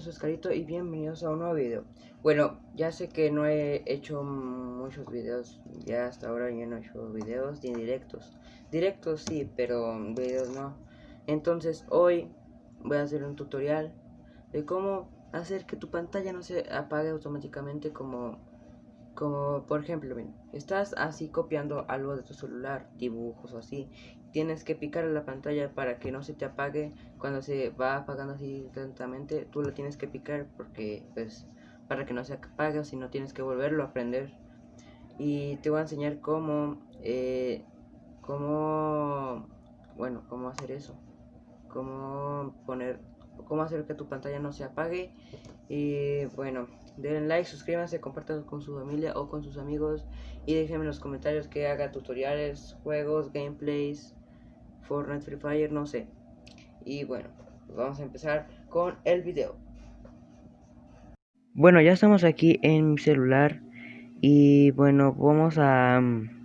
soy Oscarito y bienvenidos a un nuevo video. Bueno, ya sé que no he hecho muchos videos, ya hasta ahora ya no he hecho videos ni directos. Directos sí, pero videos no. Entonces hoy voy a hacer un tutorial de cómo hacer que tu pantalla no se apague automáticamente como como por ejemplo, estás así copiando algo de tu celular, dibujos o así. Tienes que picar la pantalla para que no se te apague. Cuando se va apagando así lentamente, tú lo tienes que picar porque pues para que no se apague si no tienes que volverlo a aprender. Y te voy a enseñar cómo, eh, cómo, bueno, cómo hacer eso. Cómo poner, cómo hacer que tu pantalla no se apague. Y bueno, denle like, suscríbanse, compartan con su familia o con sus amigos y déjenme en los comentarios que haga tutoriales, juegos, gameplays, Fortnite, Free Fire, no sé. Y bueno, pues vamos a empezar con el video. Bueno, ya estamos aquí en mi celular y bueno, vamos a, mm,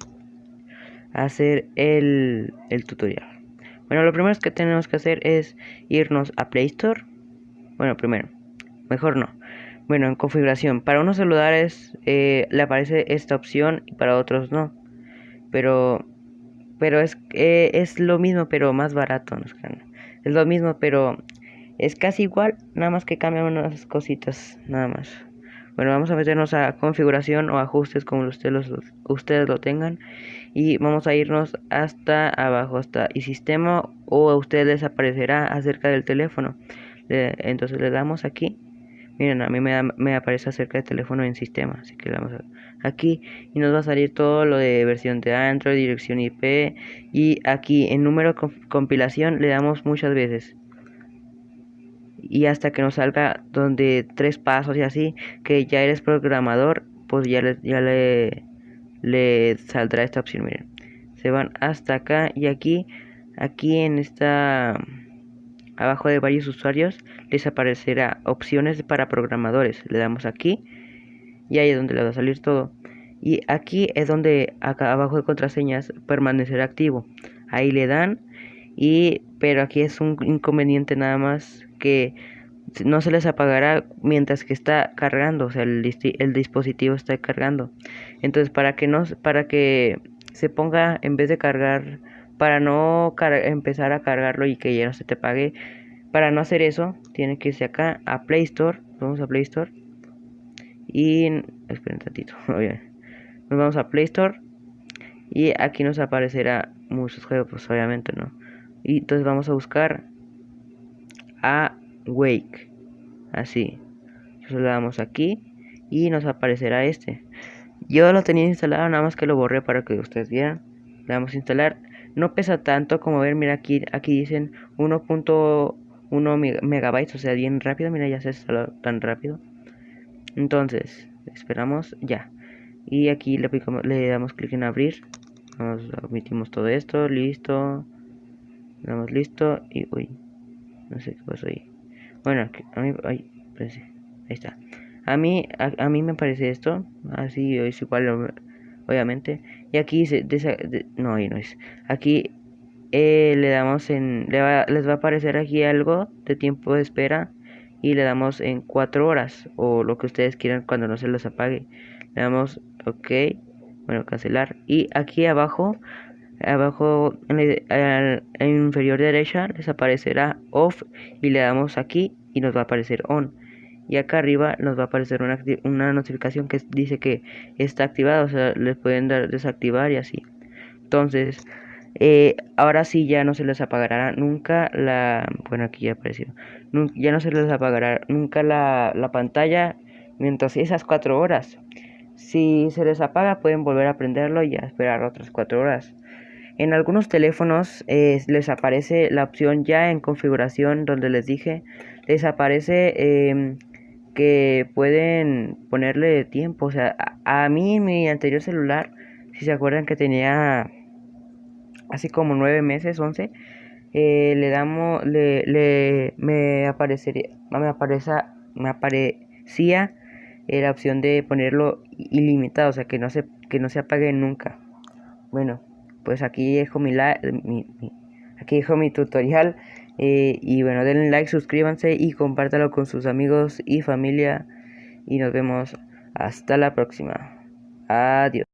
hacer el, el tutorial. Bueno, lo primero que tenemos que hacer es irnos a Play Store. Bueno, primero, mejor no. Bueno, en configuración, para unos celulares eh, le aparece esta opción y para otros no. Pero, pero es, eh, es lo mismo, pero más barato. Es lo mismo, pero es casi igual, nada más que cambian unas cositas, nada más. Bueno, vamos a meternos a configuración o ajustes como ustedes, los, ustedes lo tengan. Y vamos a irnos hasta abajo, hasta y sistema o a ustedes les aparecerá acerca del teléfono. entonces le damos aquí Miren, a mí me, me aparece acerca del teléfono en sistema, así que le damos aquí y nos va a salir todo lo de versión de Android, dirección IP y aquí en número compilación le damos muchas veces y hasta que nos salga donde tres pasos y así que ya eres programador pues ya le, ya le, le saldrá esta opción miren se van hasta acá y aquí aquí en esta Abajo de varios usuarios les aparecerá opciones para programadores. Le damos aquí y ahí es donde le va a salir todo. Y aquí es donde acá abajo de contraseñas permanecerá activo. Ahí le dan y pero aquí es un inconveniente nada más que no se les apagará mientras que está cargando, o sea, el, el dispositivo está cargando. Entonces, para que no para que se ponga en vez de cargar para no empezar a cargarlo y que ya no se te pague. Para no hacer eso, tiene que irse acá a Play Store. Vamos a Play Store. Y esperen un tantito. Nos vamos a Play Store. Y aquí nos aparecerá muchos juegos, pues obviamente no. Y entonces vamos a buscar a Wake. Así. Entonces le damos aquí. Y nos aparecerá este. Yo lo tenía instalado, nada más que lo borré para que ustedes vieran. Le damos a instalar no pesa tanto como ver, mira aquí, aquí dicen 1.1 megabytes, o sea, bien rápido, mira ya se instaló tan rápido. Entonces, esperamos ya. Y aquí le, le damos clic en abrir. Nos omitimos todo esto, listo. Le damos listo y uy, no sé qué pasó ahí. Bueno, a mí, ay, ahí está. A mí, a, mí me parece esto, así es igual obviamente. Y aquí dice, no, ahí no es. Aquí eh, le damos en, les va a aparecer aquí algo de tiempo de espera y le damos en 4 horas o lo que ustedes quieran cuando no se les apague. Le damos ok, bueno, cancelar. Y aquí abajo, abajo en la inferior derecha les aparecerá off y le damos aquí y nos va a aparecer on y acá arriba nos va a aparecer una, una notificación que dice que está activada, o sea, les pueden dar desactivar y así. Entonces, eh, ahora sí ya no se les apagará nunca la, bueno aquí ya apareció, ya no se les apagará nunca la, la pantalla mientras esas cuatro horas. Si se les apaga pueden volver a prenderlo y a esperar otras cuatro horas. En algunos teléfonos eh, les aparece la opción ya en configuración donde les dije, les aparece eh, que pueden ponerle tiempo. O sea, a, mí en mi anterior celular, si se acuerdan que tenía así como nueve meses, once, eh, le damos, le, le, me aparecería, me aparece, me aparecía la opción de ponerlo ilimitado, o sea, que no se, que no se apague nunca. Bueno, pues aquí dejo mi, mi aquí dejo mi tutorial Eh, y bueno, denle like, suscríbanse y compártalo con sus amigos y familia. Y nos vemos hasta la próxima. Adiós.